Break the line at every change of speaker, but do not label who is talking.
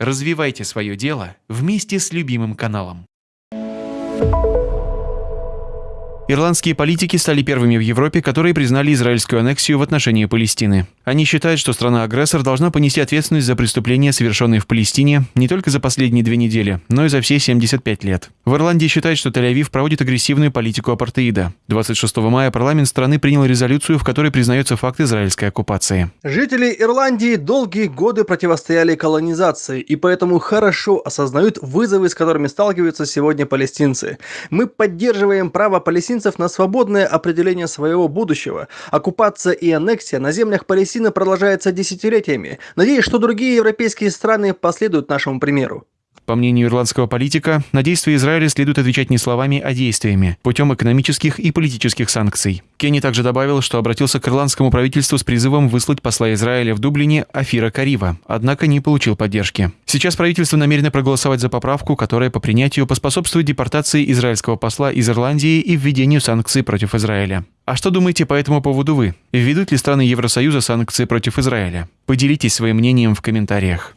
Развивайте свое дело вместе с любимым каналом. Ирландские политики стали первыми в Европе, которые признали израильскую аннексию в отношении Палестины. Они считают, что страна-агрессор должна понести ответственность за преступления, совершенные в Палестине, не только за последние две недели, но и за все 75 лет. В Ирландии считают, что Тель-Авив проводит агрессивную политику апартеида. 26 мая парламент страны принял резолюцию, в которой признается факт израильской оккупации.
Жители Ирландии долгие годы противостояли колонизации и поэтому хорошо осознают вызовы, с которыми сталкиваются сегодня палестинцы. Мы поддерживаем право палестинцев на свободное определение своего будущего. Оккупация и аннексия на землях Палестины продолжается десятилетиями. Надеюсь, что другие европейские страны последуют нашему примеру.
По мнению ирландского политика, на действия Израиля следует отвечать не словами, а действиями, путем экономических и политических санкций. Кенни также добавил, что обратился к ирландскому правительству с призывом выслать посла Израиля в Дублине Афира Карива, однако не получил поддержки. Сейчас правительство намерено проголосовать за поправку, которая по принятию поспособствует депортации израильского посла из Ирландии и введению санкций против Израиля. А что думаете по этому поводу вы? Введут ли страны Евросоюза санкции против Израиля? Поделитесь своим мнением в комментариях.